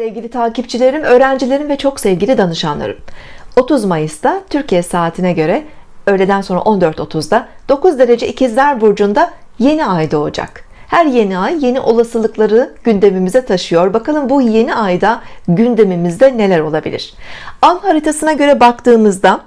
Sevgili takipçilerim, öğrencilerim ve çok sevgili danışanlarım. 30 Mayıs'ta Türkiye saatine göre öğleden sonra 14.30'da 9 derece ikizler burcunda yeni ay doğacak. Her yeni ay yeni olasılıkları gündemimize taşıyor. Bakalım bu yeni ayda gündemimizde neler olabilir? An haritasına göre baktığımızda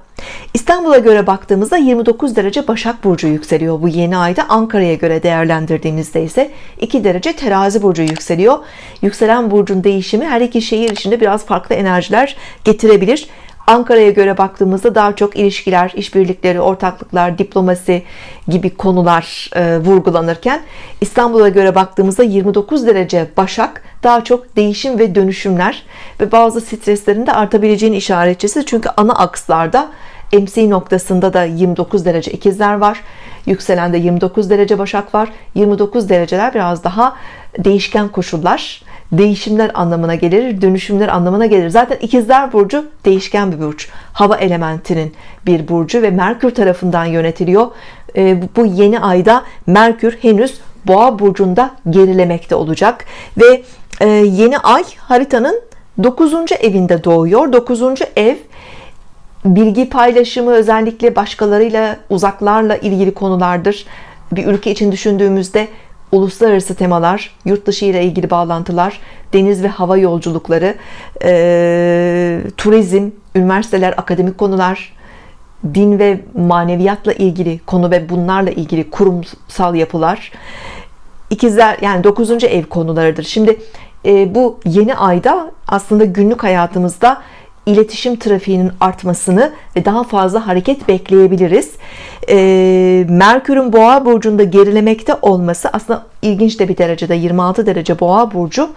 İstanbul'a göre baktığımızda 29 derece Başak Burcu yükseliyor. Bu yeni ayda Ankara'ya göre değerlendirdiğimizde ise 2 derece Terazi Burcu yükseliyor. Yükselen burcun değişimi her iki şehir içinde biraz farklı enerjiler getirebilir. Ankara'ya göre baktığımızda daha çok ilişkiler, işbirlikleri, ortaklıklar, diplomasi gibi konular e, vurgulanırken İstanbul'a göre baktığımızda 29 derece Başak daha çok değişim ve dönüşümler ve bazı streslerin de artabileceğini işaretçisi. Çünkü ana akslarda MC noktasında da 29 derece ikizler var. Yükselende 29 derece Başak var. 29 dereceler biraz daha değişken koşullar. Değişimler anlamına gelir dönüşümler anlamına gelir. Zaten ikizler burcu değişken bir burç. Hava elementinin bir burcu ve Merkür tarafından yönetiliyor. E, bu yeni ayda Merkür henüz boğa burcunda gerilemekte olacak. Ve e, yeni ay haritanın 9. evinde doğuyor. 9. ev bilgi paylaşımı özellikle başkalarıyla uzaklarla ilgili konulardır bir ülke için düşündüğümüzde uluslararası temalar yurt dışı ile ilgili bağlantılar deniz ve hava yolculukları e, turizm üniversiteler akademik konular din ve maneviyatla ilgili konu ve bunlarla ilgili kurumsal yapılar ikizler yani 9. ev konularıdır şimdi e, bu yeni ayda aslında günlük hayatımızda iletişim trafiğinin artmasını ve daha fazla hareket bekleyebiliriz. E, Merkür'ün boğa burcunda gerilemekte olması aslında ilginç de bir derecede 26 derece boğa burcu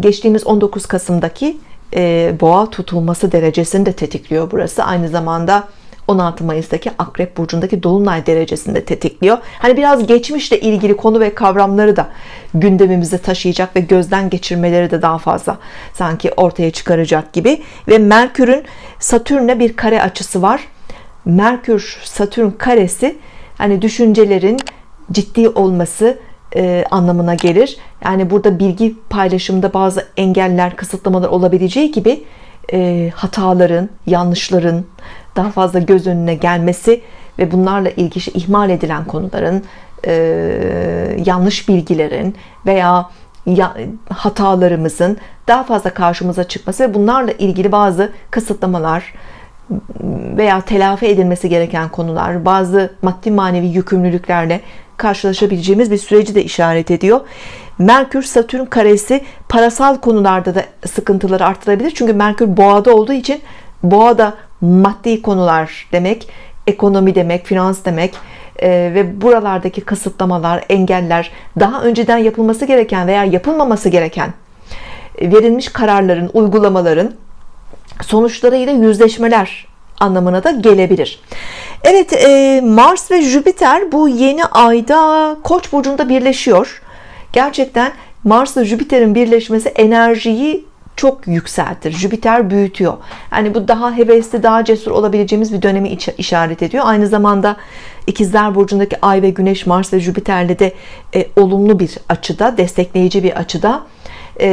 geçtiğimiz 19 Kasım'daki e, boğa tutulması derecesini de tetikliyor burası. Aynı zamanda 16 Mayıs'taki Akrep Burcu'ndaki Dolunay derecesinde tetikliyor. Hani biraz geçmişle ilgili konu ve kavramları da gündemimize taşıyacak ve gözden geçirmeleri de daha fazla sanki ortaya çıkaracak gibi. Ve Merkür'ün Satürn'e bir kare açısı var. Merkür Satürn karesi hani düşüncelerin ciddi olması e, anlamına gelir. Yani burada bilgi paylaşımında bazı engeller, kısıtlamalar olabileceği gibi e, hataların, yanlışların daha fazla göz önüne gelmesi ve bunlarla ilgili ihmal edilen konuların e, yanlış bilgilerin veya ya, hatalarımızın daha fazla karşımıza çıkması ve bunlarla ilgili bazı kısıtlamalar veya telafi edilmesi gereken konular bazı maddi manevi yükümlülüklerle karşılaşabileceğimiz bir süreci de işaret ediyor. Merkür Satürn karesi parasal konularda da sıkıntıları arttırabilir. Çünkü Merkür boğada olduğu için boğada maddi konular demek ekonomi demek finans demek e, ve buralardaki kısıtlamalar engeller daha önceden yapılması gereken veya yapılmaması gereken e, verilmiş kararların uygulamaların sonuçlarıyla yüzleşmeler anlamına da gelebilir. Evet e, Mars ve Jüpiter bu yeni ayda Koç burcunda birleşiyor. Gerçekten Mars ve Jüpiter'in birleşmesi enerjiyi çok yükseltir. Jüpiter büyütüyor. Yani bu daha hevesli daha cesur olabileceğimiz bir dönemi işaret ediyor. Aynı zamanda ikizler burcundaki Ay ve Güneş Mars ve Jüpiter'le de e, olumlu bir açıda destekleyici bir açıda. E,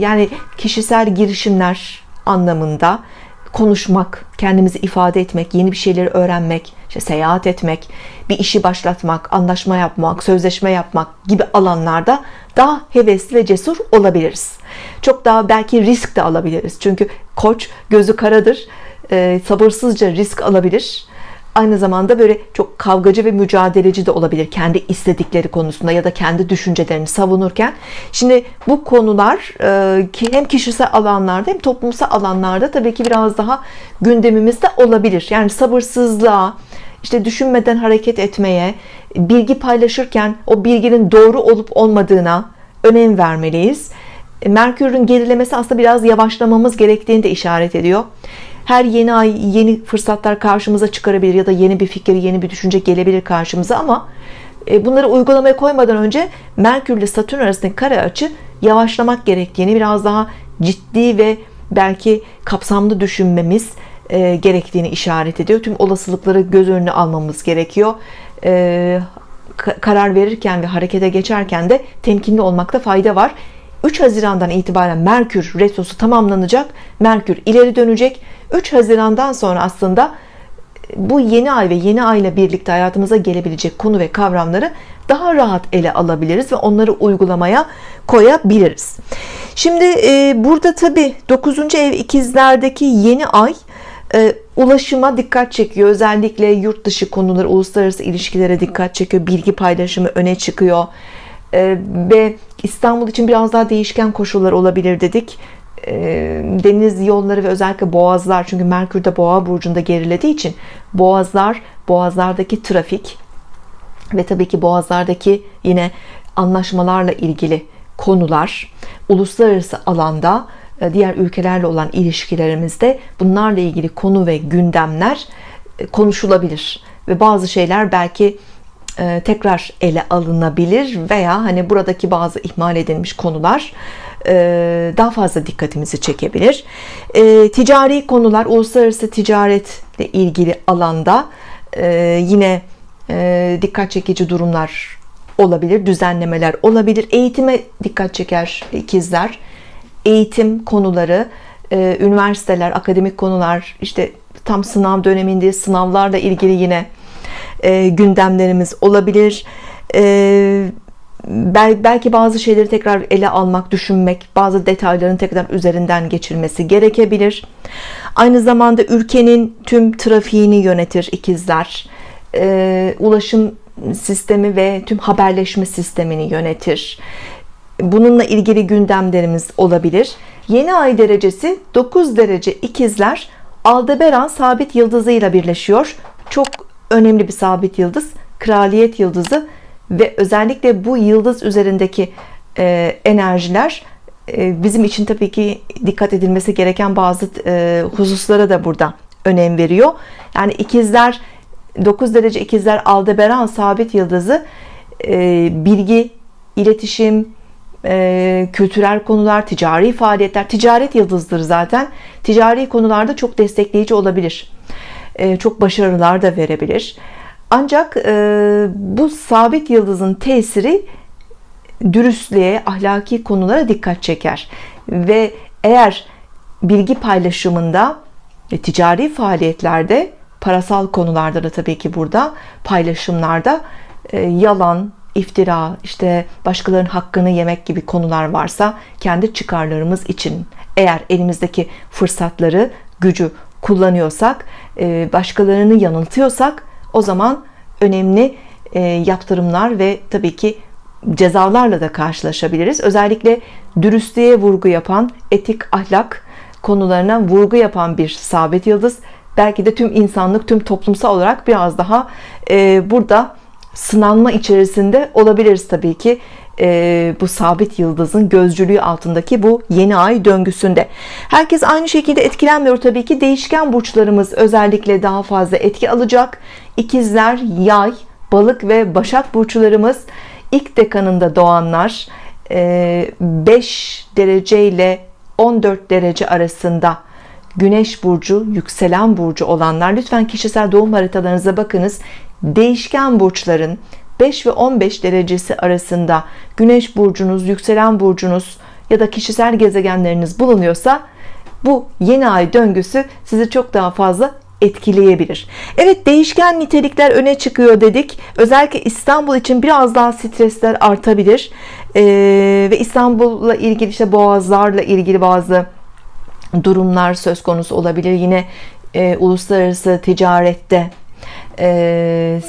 yani kişisel girişimler anlamında konuşmak kendimizi ifade etmek yeni bir şeyleri öğrenmek işte seyahat etmek bir işi başlatmak anlaşma yapmak sözleşme yapmak gibi alanlarda daha hevesli ve cesur olabiliriz. Çok daha belki risk de alabiliriz. Çünkü koç gözü karadır e, sabırsızca risk alabilir aynı zamanda böyle çok kavgacı ve mücadeleci de olabilir kendi istedikleri konusunda ya da kendi düşüncelerini savunurken. Şimdi bu konular e, hem kişisel alanlarda hem toplumsal alanlarda tabii ki biraz daha gündemimizde olabilir. Yani sabırsızlığa işte düşünmeden hareket etmeye bilgi paylaşırken o bilginin doğru olup olmadığına önem vermeliyiz. E, Merkür'ün gerilemesi aslında biraz yavaşlamamız gerektiğini de işaret ediyor her yeni ay yeni fırsatlar karşımıza çıkarabilir ya da yeni bir fikir yeni bir düşünce gelebilir karşımıza ama e, bunları uygulamaya koymadan önce Merkür ile Satürn arasındaki kare açı yavaşlamak gerektiğini biraz daha ciddi ve belki kapsamlı düşünmemiz e, gerektiğini işaret ediyor. Tüm olasılıkları göz önüne almamız gerekiyor. E, karar verirken ve harekete geçerken de temkinli olmakta fayda var. 3 Haziran'dan itibaren Merkür retrosu tamamlanacak. Merkür ileri dönecek 3 Haziran'dan sonra aslında bu yeni ay ve yeni ay ile birlikte hayatımıza gelebilecek konu ve kavramları daha rahat ele alabiliriz ve onları uygulamaya koyabiliriz. Şimdi e, burada tabi 9. ev ikizlerdeki yeni ay e, ulaşıma dikkat çekiyor. Özellikle yurt dışı konuları uluslararası ilişkilere dikkat çekiyor bilgi paylaşımı öne çıkıyor. E, ve İstanbul için biraz daha değişken koşullar olabilir dedik. e, deniz yolları ve özellikle boğazlar çünkü Merkür de boğa burcunda gerilediği için boğazlar boğazlardaki trafik ve tabii ki boğazlardaki yine anlaşmalarla ilgili konular uluslararası alanda e, diğer ülkelerle olan ilişkilerimizde bunlarla ilgili konu ve gündemler e, konuşulabilir ve bazı şeyler belki e, tekrar ele alınabilir veya hani buradaki bazı ihmal edilmiş konular daha fazla dikkatimizi çekebilir. Ticari konular uluslararası ticaretle ilgili alanda yine dikkat çekici durumlar olabilir düzenlemeler olabilir. Eğitime dikkat çeker ikizler. Eğitim konuları e, üniversiteler akademik konular işte tam sınav döneminde sınavlarla ilgili yine e, gündemlerimiz olabilir. E, belki bazı şeyleri tekrar ele almak düşünmek bazı detayların tekrar üzerinden geçirmesi gerekebilir. Aynı zamanda ülkenin tüm trafiğini yönetir ikizler. Ulaşım sistemi ve tüm haberleşme sistemini yönetir. Bununla ilgili gündemlerimiz olabilir. Yeni ay derecesi 9 derece ikizler Aldebaran sabit yıldızıyla birleşiyor. Çok önemli bir sabit yıldız kraliyet yıldızı ve özellikle bu yıldız üzerindeki e, enerjiler e, bizim için tabii ki dikkat edilmesi gereken bazı e, hususlara da burada önem veriyor yani ikizler 9 derece ikizler Aldebaran sabit yıldızı e, bilgi iletişim e, kültürel konular, ticari faaliyetler, ticaret yıldızdır zaten. Ticari konularda çok destekleyici olabilir. E, çok başarılar da verebilir. Ancak e, bu sabit yıldızın tesiri dürüstlüğe, ahlaki konulara dikkat çeker. Ve eğer bilgi paylaşımında ve ticari faaliyetlerde, parasal konularda da tabii ki burada paylaşımlarda e, yalan, iftira, işte başkalarının hakkını yemek gibi konular varsa kendi çıkarlarımız için eğer elimizdeki fırsatları, gücü kullanıyorsak, e, başkalarını yanıltıyorsak o zaman önemli e, yaptırımlar ve tabii ki cezalarla da karşılaşabiliriz. Özellikle dürüstlüğe vurgu yapan, etik, ahlak konularına vurgu yapan bir sabit yıldız. Belki de tüm insanlık, tüm toplumsal olarak biraz daha e, burada sınanma içerisinde olabiliriz tabii ki e, bu sabit yıldızın gözcülüğü altındaki bu yeni ay döngüsünde. Herkes aynı şekilde etkilenmiyor tabii ki. Değişken burçlarımız özellikle daha fazla etki alacak. İkizler yay balık ve başak burçlarımız. İlk dekanında doğanlar e, 5 derece ile 14 derece arasında Güneş burcu, yükselen burcu olanlar. Lütfen kişisel doğum haritalarınıza bakınız. Değişken burçların 5 ve 15 derecesi arasında Güneş burcunuz, yükselen burcunuz ya da kişisel gezegenleriniz bulunuyorsa bu yeni ay döngüsü sizi çok daha fazla etkileyebilir. Evet değişken nitelikler öne çıkıyor dedik. Özellikle İstanbul için biraz daha stresler artabilir. Ee, ve İstanbul'la ilgili işte boğazlarla ilgili bazı durumlar söz konusu olabilir. Yine e, uluslararası ticarette e,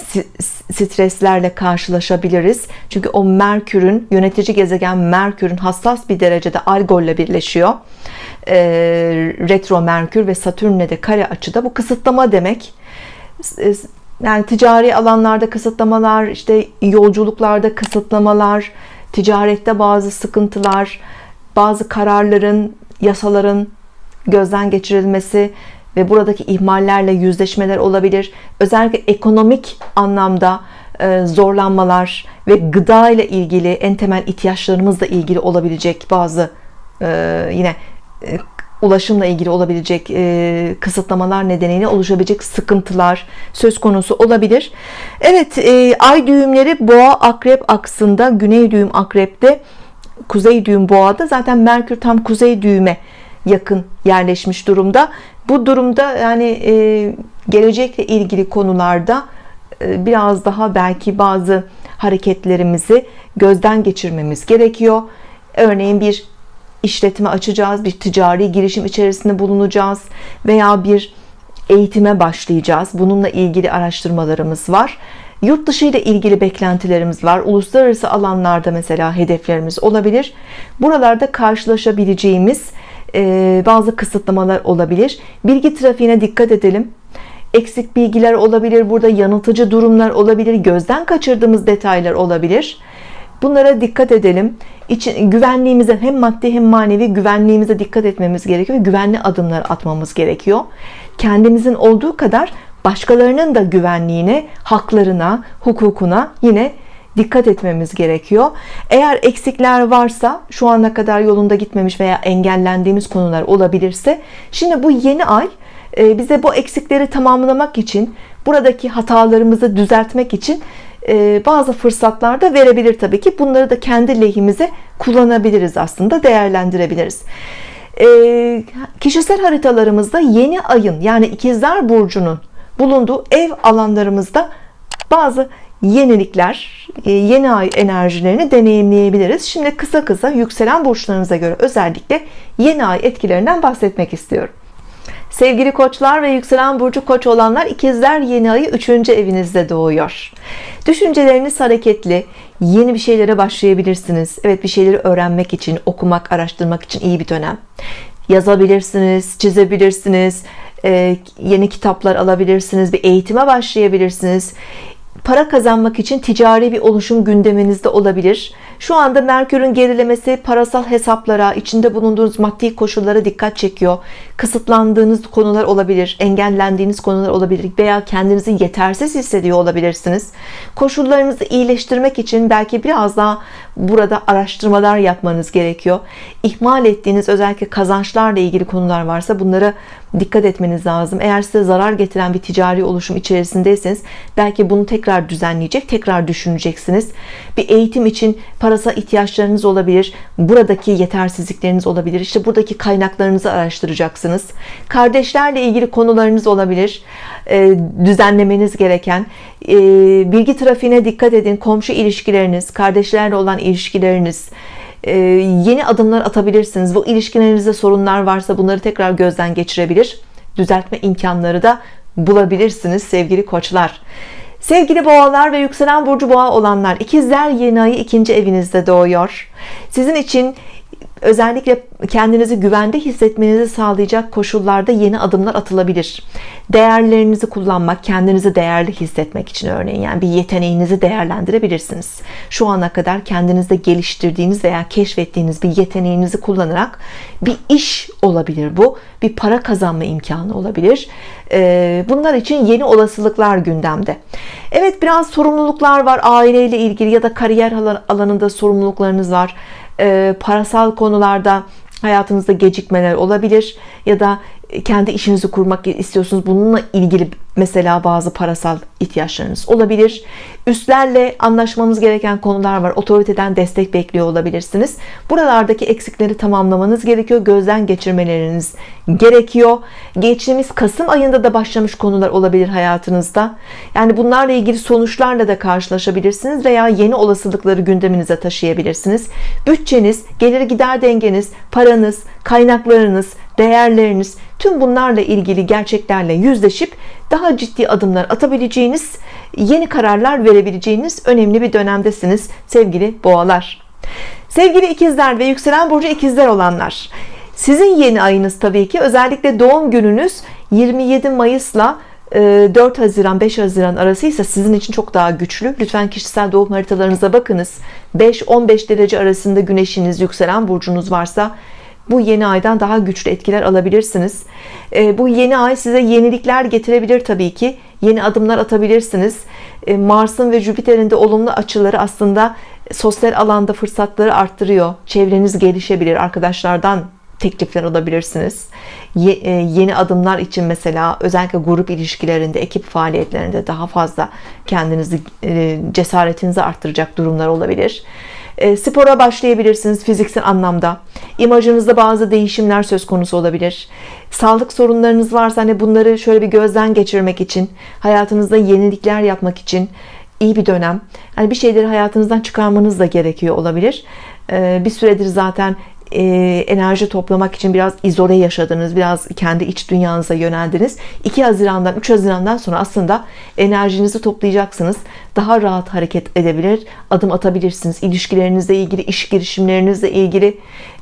streslerle karşılaşabiliriz. Çünkü o Merkür'ün yönetici gezegen Merkür'ün hassas bir derecede Algol'la birleşiyor. E, retro Merkür ve Satürn'le de kare açıda. Bu kısıtlama demek. E, yani ticari alanlarda kısıtlamalar, işte yolculuklarda kısıtlamalar, ticarette bazı sıkıntılar, bazı kararların, yasaların gözden geçirilmesi ve buradaki ihmallerle yüzleşmeler olabilir. Özellikle ekonomik anlamda e, zorlanmalar ve gıda ile ilgili en temel ihtiyaçlarımızla ilgili olabilecek bazı e, yine e, ulaşımla ilgili olabilecek kısıtlamalar nedeniyle oluşabilecek sıkıntılar söz konusu olabilir. Evet ay düğümleri boğa akrep aksında güney düğüm akrepte kuzey düğüm boğada zaten Merkür tam kuzey düğüme yakın yerleşmiş durumda bu durumda yani e, gelecekle ilgili konularda e, biraz daha belki bazı hareketlerimizi gözden geçirmemiz gerekiyor. Örneğin bir işletme açacağız bir ticari girişim içerisinde bulunacağız veya bir eğitime başlayacağız. Bununla ilgili araştırmalarımız var. Yurt dışı ile ilgili beklentilerimiz var. Uluslararası alanlarda mesela hedeflerimiz olabilir. Buralarda karşılaşabileceğimiz bazı kısıtlamalar olabilir. Bilgi trafiğine dikkat edelim. Eksik bilgiler olabilir burada yanıltıcı durumlar olabilir gözden kaçırdığımız detaylar olabilir. Bunlara dikkat edelim. İçin güvenliğimize hem maddi hem manevi güvenliğimize dikkat etmemiz gerekiyor güvenli adımlar atmamız gerekiyor. Kendimizin olduğu kadar başkalarının da güvenliğine haklarına hukukuna yine dikkat etmemiz gerekiyor. Eğer eksikler varsa şu ana kadar yolunda gitmemiş veya engellendiğimiz konular olabilirse şimdi bu yeni ay e, bize bu eksikleri tamamlamak için buradaki hatalarımızı düzeltmek için e, bazı fırsatlar da verebilir tabii ki. Bunları da kendi lehimize kullanabiliriz aslında değerlendirebiliriz. E, kişisel haritalarımızda yeni ayın yani ikizler burcunun bulunduğu ev alanlarımızda bazı yenilikler yeni ay enerjilerini deneyimleyebiliriz şimdi kısa kısa yükselen burçlarınıza göre özellikle yeni ay etkilerinden bahsetmek istiyorum Sevgili koçlar ve yükselen burcu koç olanlar ikizler yeni ayı 3. evinizde doğuyor. Düşünceleriniz hareketli, yeni bir şeylere başlayabilirsiniz. Evet bir şeyleri öğrenmek için, okumak, araştırmak için iyi bir dönem. Yazabilirsiniz, çizebilirsiniz, yeni kitaplar alabilirsiniz, bir eğitime başlayabilirsiniz para kazanmak için ticari bir oluşum gündeminizde olabilir. Şu anda Merkür'ün gerilemesi parasal hesaplara, içinde bulunduğunuz maddi koşullara dikkat çekiyor. Kısıtlandığınız konular olabilir, engellendiğiniz konular olabilir veya kendinizi yetersiz hissediyor olabilirsiniz. Koşullarınızı iyileştirmek için belki biraz daha burada araştırmalar yapmanız gerekiyor. İhmal ettiğiniz özellikle kazançlarla ilgili konular varsa bunlara dikkat etmeniz lazım. Eğer size zarar getiren bir ticari oluşum içerisindeyseniz belki bunu tekrar düzenleyecek, tekrar düşüneceksiniz. Bir eğitim için parasal ihtiyaçlarınız olabilir. Buradaki yetersizlikleriniz olabilir. İşte buradaki kaynaklarınızı araştıracaksınız. Kardeşlerle ilgili konularınız olabilir. E, düzenlemeniz gereken e, bilgi trafiğine dikkat edin. Komşu ilişkileriniz, kardeşlerle olan ilişkileriniz, e, yeni adımlar atabilirsiniz. Bu ilişkilerinizde sorunlar varsa bunları tekrar gözden geçirebilir. Düzeltme imkanları da bulabilirsiniz sevgili koçlar. Sevgili boğalar ve yükselen burcu boğa olanlar ikizler yeni ayı ikinci evinizde doğuyor. Sizin için özellikle kendinizi güvende hissetmenizi sağlayacak koşullarda yeni adımlar atılabilir. Değerlerinizi kullanmak, kendinizi değerli hissetmek için örneğin yani bir yeteneğinizi değerlendirebilirsiniz. Şu ana kadar kendinizde geliştirdiğiniz veya keşfettiğiniz bir yeteneğinizi kullanarak bir iş olabilir bu. Bir para kazanma imkanı olabilir. Ee, bunlar için yeni olasılıklar gündemde. Evet biraz sorumluluklar var aileyle ilgili ya da kariyer alanında sorumluluklarınız var e, parasal konularda hayatınızda gecikmeler olabilir ya da kendi işinizi kurmak istiyorsunuz. Bununla ilgili mesela bazı parasal ihtiyaçlarınız olabilir. Üstlerle anlaşmamız gereken konular var. Otoriteden destek bekliyor olabilirsiniz. Buralardaki eksikleri tamamlamanız gerekiyor. Gözden geçirmeleriniz gerekiyor. Geçtiğimiz Kasım ayında da başlamış konular olabilir hayatınızda. Yani bunlarla ilgili sonuçlarla da karşılaşabilirsiniz veya yeni olasılıkları gündeminize taşıyabilirsiniz. Bütçeniz gelir gider dengeniz paranız kaynaklarınız değerleriniz tüm bunlarla ilgili gerçeklerle yüzleşip daha ciddi adımlar atabileceğiniz yeni kararlar verebileceğiniz önemli bir dönemdesiniz sevgili boğalar. Sevgili ikizler ve yükselen burcu ikizler olanlar sizin yeni ayınız tabii ki. Özellikle doğum gününüz 27 Mayıs'la 4 Haziran 5 Haziran arasıysa sizin için çok daha güçlü. Lütfen kişisel doğum haritalarınıza bakınız. 5-15 derece arasında güneşiniz yükselen burcunuz varsa bu yeni aydan daha güçlü etkiler alabilirsiniz. E, bu yeni ay size yenilikler getirebilir tabii ki. Yeni adımlar atabilirsiniz. E, Mars'ın ve Jüpiter'in de olumlu açıları aslında sosyal alanda fırsatları arttırıyor. Çevreniz gelişebilir arkadaşlardan teklifler alabilirsiniz. E, yeni adımlar için mesela özellikle grup ilişkilerinde ekip faaliyetlerinde daha fazla kendinizi cesaretinizi arttıracak durumlar olabilir e, spora başlayabilirsiniz fiziksel anlamda. İmajınızda bazı değişimler söz konusu olabilir. Sağlık sorunlarınız varsa hani bunları şöyle bir gözden geçirmek için hayatınızda yenilikler yapmak için iyi bir dönem. Yani bir şeyleri hayatınızdan çıkarmanız da gerekiyor olabilir. E, bir süredir zaten e, enerji toplamak için biraz izole yaşadınız biraz kendi iç dünyanıza yöneldiniz. 2 Haziran'dan 3 Haziran'dan sonra aslında enerjinizi toplayacaksınız. Daha rahat hareket edebilir adım atabilirsiniz. İlişkilerinizle ilgili iş girişimlerinizle ilgili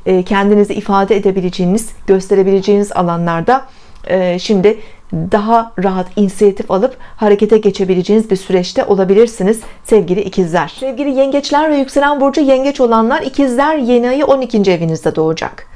e, kendinizi ifade edebileceğiniz gösterebileceğiniz alanlarda e, şimdi daha rahat inisiyatif alıp harekete geçebileceğiniz bir süreçte olabilirsiniz sevgili ikizler sevgili yengeçler ve yükselen burcu yengeç olanlar ikizler yeni ayı 12. evinizde doğacak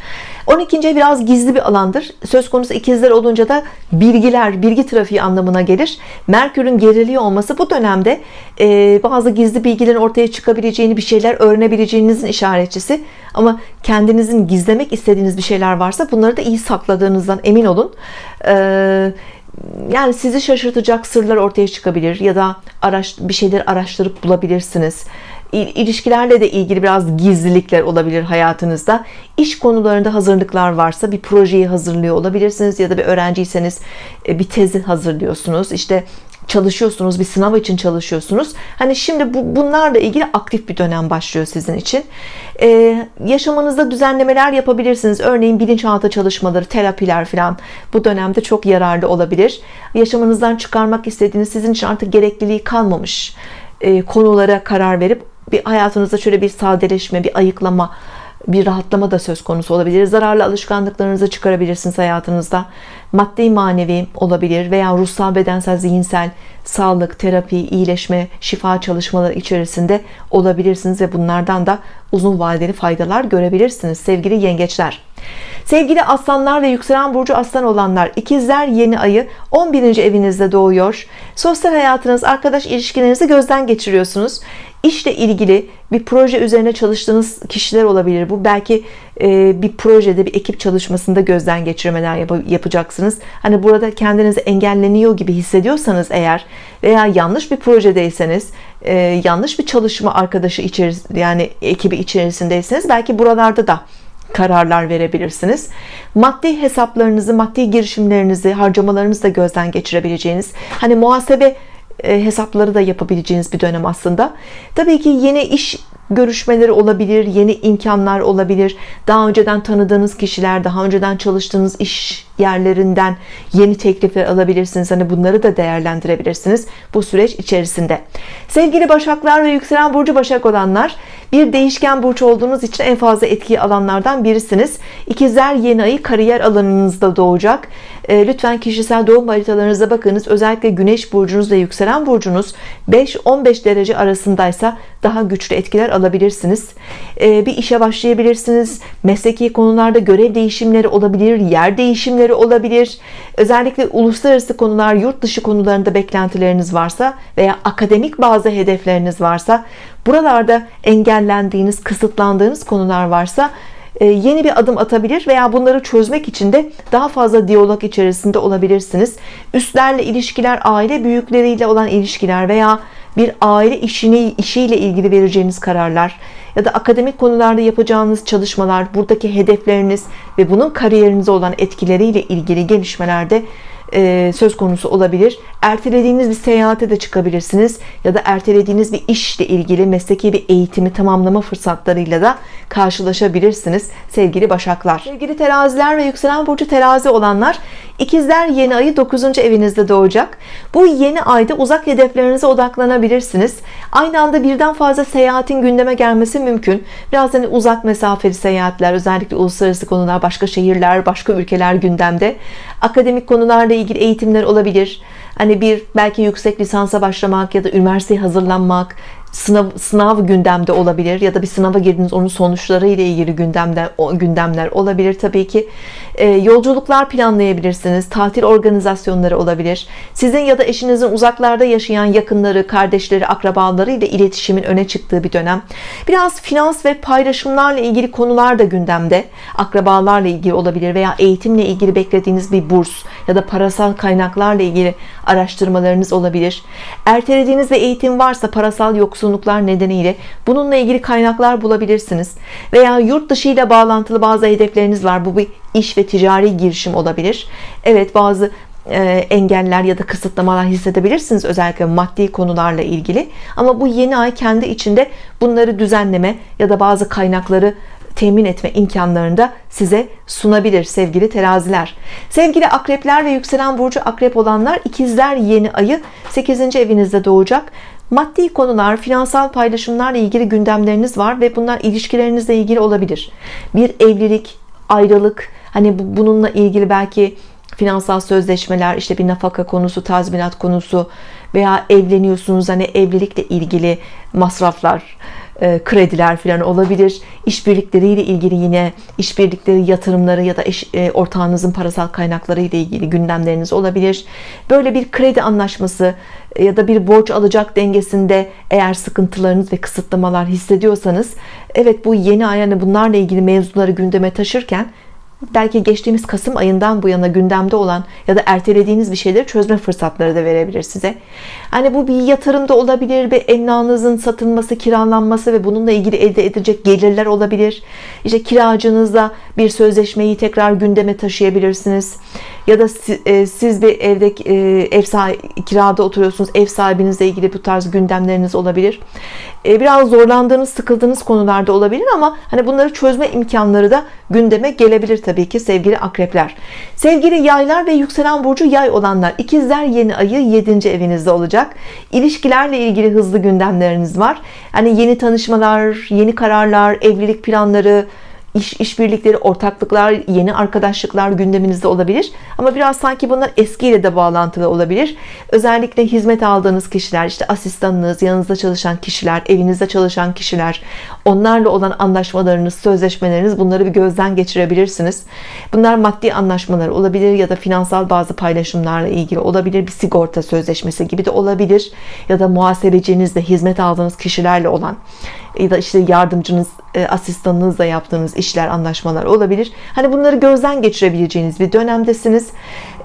12. ev biraz gizli bir alandır. Söz konusu ikizler olunca da bilgiler bilgi trafiği anlamına gelir. Merkür'ün geriliği olması bu dönemde e, bazı gizli bilgilerin ortaya çıkabileceğini bir şeyler öğrenebileceğinizin işaretçisi. Ama kendinizin gizlemek istediğiniz bir şeyler varsa bunları da iyi sakladığınızdan emin olun. Ee, yani sizi şaşırtacak sırlar ortaya çıkabilir ya da araş, bir şeyler araştırıp bulabilirsiniz ilişkilerle de ilgili biraz gizlilikler olabilir hayatınızda. İş konularında hazırlıklar varsa bir projeyi hazırlıyor olabilirsiniz ya da bir öğrenciyseniz e, bir tezi hazırlıyorsunuz. İşte çalışıyorsunuz bir sınav için çalışıyorsunuz. Hani şimdi bu, bunlarla ilgili aktif bir dönem başlıyor sizin için. Ee, yaşamınızda düzenlemeler yapabilirsiniz. Örneğin bilinçaltı çalışmaları terapiler falan bu dönemde çok yararlı olabilir. Yaşamınızdan çıkarmak istediğiniz sizin için artık gerekliliği kalmamış e, konulara karar verip bir hayatınızda şöyle bir sadeleşme bir ayıklama bir rahatlama da söz konusu olabilir. Zararlı alışkanlıklarınızı çıkarabilirsiniz hayatınızda maddi manevi olabilir veya ruhsal bedensel zihinsel sağlık terapi iyileşme şifa çalışmaları içerisinde olabilirsiniz ve bunlardan da uzun vadeli faydalar görebilirsiniz sevgili yengeçler. Sevgili aslanlar ve yükselen burcu aslan olanlar ikizler yeni ayı 11. evinizde doğuyor. Sosyal hayatınız arkadaş ilişkilerinizi gözden geçiriyorsunuz. İşle ilgili bir proje üzerine çalıştığınız kişiler olabilir bu. Belki bir projede bir ekip çalışmasında gözden geçirmeler yap yapacaksınız. Hani burada kendinizi engelleniyor gibi hissediyorsanız eğer veya yanlış bir projedeyseniz e, yanlış bir çalışma arkadaşı içerisinde yani ekibi içerisindeyseniz belki buralarda da kararlar verebilirsiniz. Maddi hesaplarınızı maddi girişimlerinizi harcamalarınızı da gözden geçirebileceğiniz hani muhasebe e, hesapları da yapabileceğiniz bir dönem aslında. Tabii ki yeni iş görüşmeleri olabilir yeni imkanlar olabilir. Daha önceden tanıdığınız kişiler daha önceden çalıştığınız iş yerlerinden yeni teklifler alabilirsiniz. Hani bunları da değerlendirebilirsiniz bu süreç içerisinde. Sevgili başaklar ve yükselen burcu başak olanlar bir değişken burç olduğunuz için en fazla etki alanlardan birisiniz. İkizler yeni ayı kariyer alanınızda doğacak. E, lütfen kişisel doğum haritalarınıza bakınız. Özellikle güneş burcunuz ve yükselen burcunuz 5-15 derece arasındaysa daha güçlü etkiler alabilirsiniz. E, bir işe başlayabilirsiniz. Mesleki konularda görev değişimleri olabilir yer değişimleri olabilir. Özellikle uluslararası konular yurt dışı konularında beklentileriniz varsa veya akademik bazı hedefleriniz varsa buralarda engellendiğiniz kısıtlandığınız konular varsa e, yeni bir adım atabilir veya bunları çözmek için de daha fazla diyalog içerisinde olabilirsiniz. Üstlerle ilişkiler aile büyükleriyle olan ilişkiler veya bir aile işini işiyle ilgili vereceğiniz kararlar ya da akademik konularda yapacağınız çalışmalar buradaki hedefleriniz ve bunun kariyerinize olan etkileriyle ilgili gelişmelerde e, söz konusu olabilir. Ertelediğiniz bir seyahate de çıkabilirsiniz ya da ertelediğiniz bir işle ilgili mesleki bir eğitimi tamamlama fırsatlarıyla da karşılaşabilirsiniz sevgili başaklar. Sevgili teraziler ve yükselen burcu terazi olanlar ikizler yeni ayı 9. evinizde doğacak. Bu yeni ayda uzak hedeflerinize odaklanabilirsiniz. Aynı anda birden fazla seyahatin gündeme gelmesi mümkün. Biraz hani uzak mesafeli seyahatler özellikle uluslararası konular başka şehirler başka ülkeler gündemde. Akademik konularla ilgili eğitimler olabilir. Hani bir belki yüksek lisansa başlamak ya da üniversiteye hazırlanmak sınav, sınav gündemde olabilir ya da bir sınava girdiniz onun sonuçları ile ilgili gündemler, gündemler olabilir tabii ki. E, yolculuklar planlayabilirsiniz tatil organizasyonları olabilir. Sizin ya da eşinizin uzaklarda yaşayan yakınları kardeşleri akrabaları ile iletişimin öne çıktığı bir dönem. Biraz finans ve paylaşımlarla ilgili konular da gündemde. Akrabalarla ilgili olabilir veya eğitimle ilgili beklediğiniz bir burs ya da parasal kaynaklarla ilgili araştırmalarınız olabilir. Ertelediğiniz bir eğitim varsa parasal yok yoksunluklar nedeniyle bununla ilgili kaynaklar bulabilirsiniz. Veya yurt dışı ile bağlantılı bazı hedefleriniz var. Bu bir iş ve ticari girişim olabilir. Evet bazı e, engeller ya da kısıtlamalar hissedebilirsiniz özellikle maddi konularla ilgili. Ama bu yeni ay kendi içinde bunları düzenleme ya da bazı kaynakları temin etme imkanlarını da size sunabilir sevgili teraziler. Sevgili akrepler ve yükselen burcu akrep olanlar ikizler yeni ayı 8. evinizde doğacak maddi konular finansal paylaşımlarla ilgili gündemleriniz var ve bunlar ilişkilerinizle ilgili olabilir. Bir evlilik ayrılık hani bununla ilgili belki finansal sözleşmeler işte bir nafaka konusu tazminat konusu veya evleniyorsunuz hani evlilikle ilgili masraflar e, krediler falan olabilir. İşbirlikleriyle ilgili yine işbirlikleri yatırımları ya da eş, e, ortağınızın parasal kaynakları ile ilgili gündemleriniz olabilir. Böyle bir kredi anlaşması ya da bir borç alacak dengesinde eğer sıkıntılarınız ve kısıtlamalar hissediyorsanız evet bu yeni ay yani bunlarla ilgili mevzuları gündeme taşırken belki geçtiğimiz Kasım ayından bu yana gündemde olan ya da ertelediğiniz bir şeyleri çözme fırsatları da verebilir size. Hani bu bir yatırımda olabilir, bir emlakınızın satılması, kiralanması ve bununla ilgili elde edilecek gelirler olabilir. İşte kiracınızla bir sözleşmeyi tekrar gündeme taşıyabilirsiniz. Ya da e, siz bir evde e, ev sahibi, kirada oturuyorsunuz, ev sahibinizle ilgili bu tarz gündemleriniz olabilir. E, biraz zorlandığınız, sıkıldığınız konularda olabilir ama hani bunları çözme imkanları da gündeme gelebilir tabii ki sevgili akrepler. Sevgili yaylar ve yükselen burcu yay olanlar, ikizler yeni ayı 7. evinizde olacak. İlişkilerle ilgili hızlı gündemleriniz var. Hani yeni tanışmalar, yeni kararlar, evlilik planları, iş işbirlikleri, ortaklıklar, yeni arkadaşlıklar gündeminizde olabilir. Ama biraz sanki bunlar eskiyle de bağlantılı olabilir. Özellikle hizmet aldığınız kişiler, işte asistanınız, yanınızda çalışan kişiler, evinizde çalışan kişiler, onlarla olan anlaşmalarınız, sözleşmeleriniz bunları bir gözden geçirebilirsiniz. Bunlar maddi anlaşmalar olabilir ya da finansal bazı paylaşımlarla ilgili olabilir. Bir sigorta sözleşmesi gibi de olabilir. Ya da muhasebecinizle hizmet aldığınız kişilerle olan ya da işte yardımcınız, asistanınızla yaptığınız işler, anlaşmalar olabilir. Hani bunları gözden geçirebileceğiniz bir dönemdesiniz.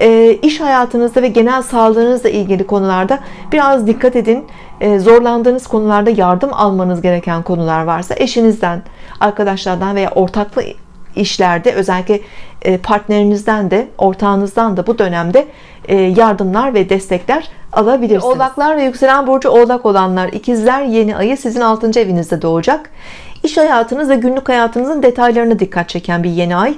E, iş hayatınızda ve genel sağlığınızla ilgili konularda biraz dikkat edin. E, zorlandığınız konularda yardım almanız gereken konular varsa eşinizden, arkadaşlardan veya ortaklı işlerde özellikle partnerinizden de ortağınızdan da bu dönemde yardımlar ve destekler alabilirsiniz. Oğlaklar ve yükselen burcu oğlak olanlar ikizler yeni ayı sizin 6. evinizde doğacak. İş hayatınız ve günlük hayatınızın detaylarına dikkat çeken bir yeni ay.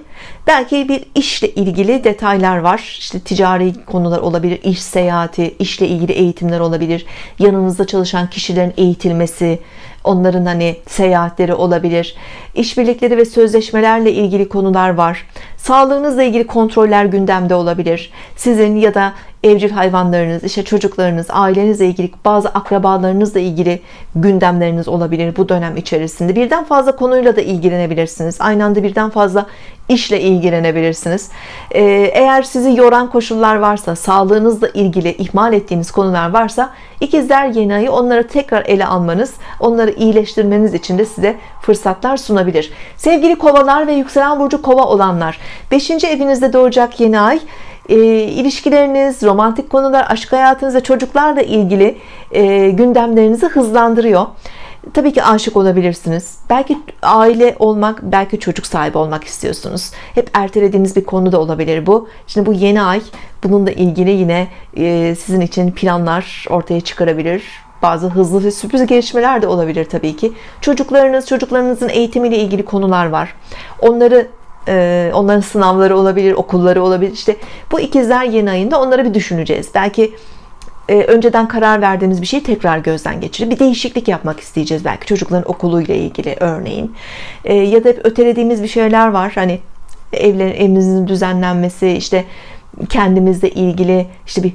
Belki bir işle ilgili detaylar var. İşte ticari konular olabilir, iş seyahati, işle ilgili eğitimler olabilir. Yanınızda çalışan kişilerin eğitilmesi, onların hani seyahatleri olabilir. İşbirlikleri ve sözleşmelerle ilgili konular var. Sağlığınızla ilgili kontroller gündemde olabilir. Sizin ya da evcil hayvanlarınız, işte çocuklarınız, ailenizle ilgili bazı akrabalarınızla ilgili gündemleriniz olabilir bu dönem içerisinde. Birden fazla konuyla da ilgilenebilirsiniz. Aynı anda birden fazla işle ilgilenebilirsiniz. Ee, eğer sizi yoran koşullar varsa, sağlığınızla ilgili ihmal ettiğiniz konular varsa ikizler yeni ayı onları tekrar ele almanız, onları iyileştirmeniz için de size fırsatlar sunabilir. Sevgili kovalar ve yükselen burcu kova olanlar 5. evinizde doğacak yeni ay e, ilişkileriniz, romantik konular, aşk hayatınız ve çocuklarla ilgili e, gündemlerinizi hızlandırıyor. Tabii ki aşık olabilirsiniz. Belki aile olmak, belki çocuk sahibi olmak istiyorsunuz. Hep ertelediğiniz bir konu da olabilir bu. Şimdi bu yeni ay bununla ilgili yine e, sizin için planlar ortaya çıkarabilir. Bazı hızlı ve sürpriz gelişmeler de olabilir tabii ki. Çocuklarınız, çocuklarınızın eğitimiyle ilgili konular var. Onları e, onların sınavları olabilir, okulları olabilir. İşte bu ikizler yeni ayında onları bir düşüneceğiz. Belki e, önceden karar verdiğimiz bir şeyi tekrar gözden geçirip bir değişiklik yapmak isteyeceğiz belki çocukların okuluyla ilgili örneğin e, ya da hep ötelediğimiz bir şeyler var hani evlerin evimizin düzenlenmesi işte kendimizle ilgili işte bir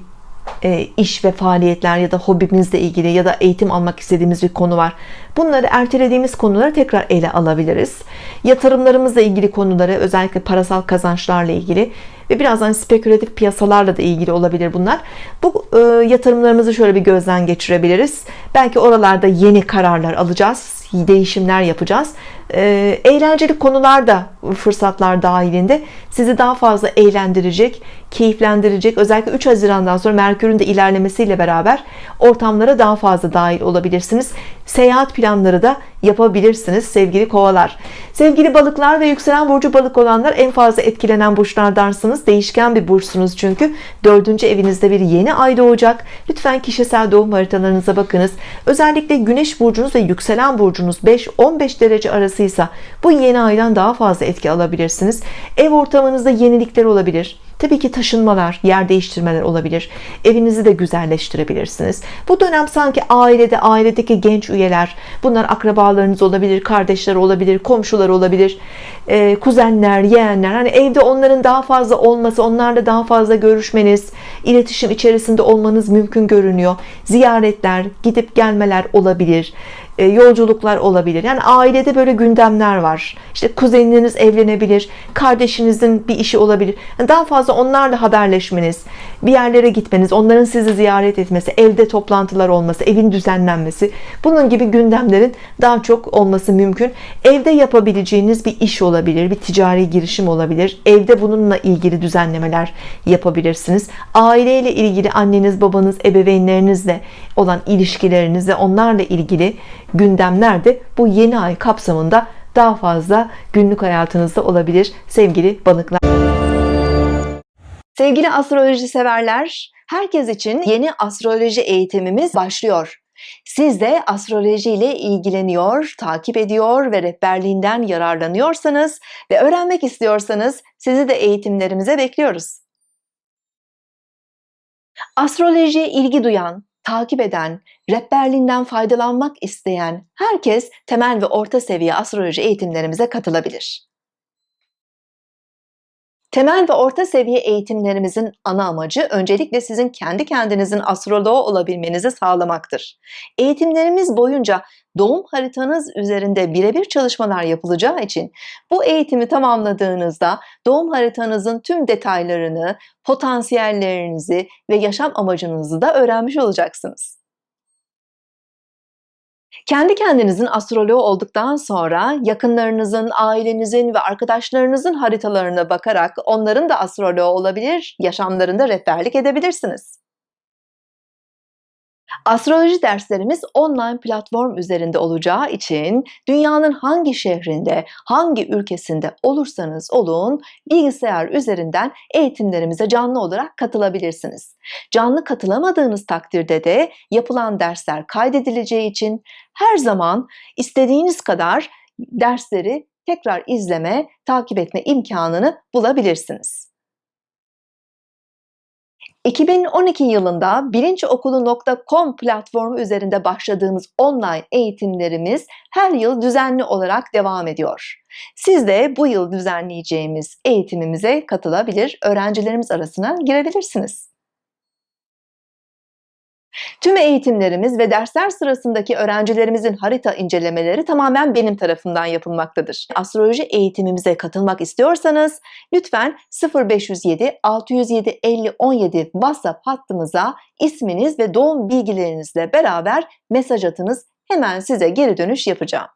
e, iş ve faaliyetler ya da hobimizle ilgili ya da eğitim almak istediğimiz bir konu var. Bunları ertelediğimiz konuları tekrar ele alabiliriz. Yatırımlarımızla ilgili konuları özellikle parasal kazançlarla ilgili ve birazdan spekülatif piyasalarla da ilgili olabilir bunlar. Bu e, yatırımlarımızı şöyle bir gözden geçirebiliriz. Belki oralarda yeni kararlar alacağız, değişimler yapacağız e, eğlenceli konular da fırsatlar dahilinde sizi daha fazla eğlendirecek, keyiflendirecek. Özellikle 3 Haziran'dan sonra Merkür'ün de ilerlemesiyle beraber ortamlara daha fazla dahil olabilirsiniz. Seyahat planları da yapabilirsiniz sevgili kovalar. Sevgili balıklar ve yükselen burcu balık olanlar en fazla etkilenen burçlardansınız. Değişken bir burçsunuz çünkü. Dördüncü evinizde bir yeni ay doğacak. Lütfen kişisel doğum haritalarınıza bakınız. Özellikle güneş burcunuz ve yükselen burcunuz 5-15 derece arasıysa bu yeni aydan daha fazla etki alabilirsiniz. Ev ortamınızda yenilikler olabilir. Tabii ki taşınmalar, yer değiştirmeler olabilir. Evinizi de güzelleştirebilirsiniz. Bu dönem sanki ailede, ailedeki genç üyeler, bunlar akrabalarınız olabilir, kardeşler olabilir, komşular olabilir, e, kuzenler, yeğenler. Hani evde onların daha fazla olması, onlarla daha fazla görüşmeniz, iletişim içerisinde olmanız mümkün görünüyor. Ziyaretler, gidip gelmeler olabilir yolculuklar olabilir. Yani ailede böyle gündemler var. İşte kuzeniniz evlenebilir, kardeşinizin bir işi olabilir. Yani daha fazla onlarla haberleşmeniz, bir yerlere gitmeniz, onların sizi ziyaret etmesi, evde toplantılar olması, evin düzenlenmesi, bunun gibi gündemlerin daha çok olması mümkün. Evde yapabileceğiniz bir iş olabilir, bir ticari girişim olabilir. Evde bununla ilgili düzenlemeler yapabilirsiniz. Aileyle ilgili anneniz, babanız, ebeveynlerinizle olan ilişkileriniz ve onlarla ilgili gündemler de bu yeni ay kapsamında daha fazla günlük hayatınızda olabilir sevgili balıklar. Sevgili astroloji severler, herkes için yeni astroloji eğitimimiz başlıyor. Siz de astroloji ile ilgileniyor, takip ediyor ve rehberliğinden yararlanıyorsanız ve öğrenmek istiyorsanız sizi de eğitimlerimize bekliyoruz. Astrolojiye ilgi duyan, takip eden, rehberliğinden faydalanmak isteyen herkes temel ve orta seviye astroloji eğitimlerimize katılabilir. Temel ve orta seviye eğitimlerimizin ana amacı öncelikle sizin kendi kendinizin astroloğu olabilmenizi sağlamaktır. Eğitimlerimiz boyunca doğum haritanız üzerinde birebir çalışmalar yapılacağı için bu eğitimi tamamladığınızda doğum haritanızın tüm detaylarını, potansiyellerinizi ve yaşam amacınızı da öğrenmiş olacaksınız. Kendi kendinizin astroloğu olduktan sonra yakınlarınızın, ailenizin ve arkadaşlarınızın haritalarına bakarak onların da astroloğu olabilir, yaşamlarında rehberlik edebilirsiniz. Astroloji derslerimiz online platform üzerinde olacağı için dünyanın hangi şehrinde, hangi ülkesinde olursanız olun bilgisayar üzerinden eğitimlerimize canlı olarak katılabilirsiniz. Canlı katılamadığınız takdirde de yapılan dersler kaydedileceği için her zaman istediğiniz kadar dersleri tekrar izleme, takip etme imkanını bulabilirsiniz. 2012 yılında bilinçokulu.com platformu üzerinde başladığımız online eğitimlerimiz her yıl düzenli olarak devam ediyor. Siz de bu yıl düzenleyeceğimiz eğitimimize katılabilir, öğrencilerimiz arasına girebilirsiniz. Tüm eğitimlerimiz ve dersler sırasındaki öğrencilerimizin harita incelemeleri tamamen benim tarafından yapılmaktadır. Astroloji eğitimimize katılmak istiyorsanız lütfen 0507 607 50 17 WhatsApp hattımıza isminiz ve doğum bilgilerinizle beraber mesaj atınız. Hemen size geri dönüş yapacağım.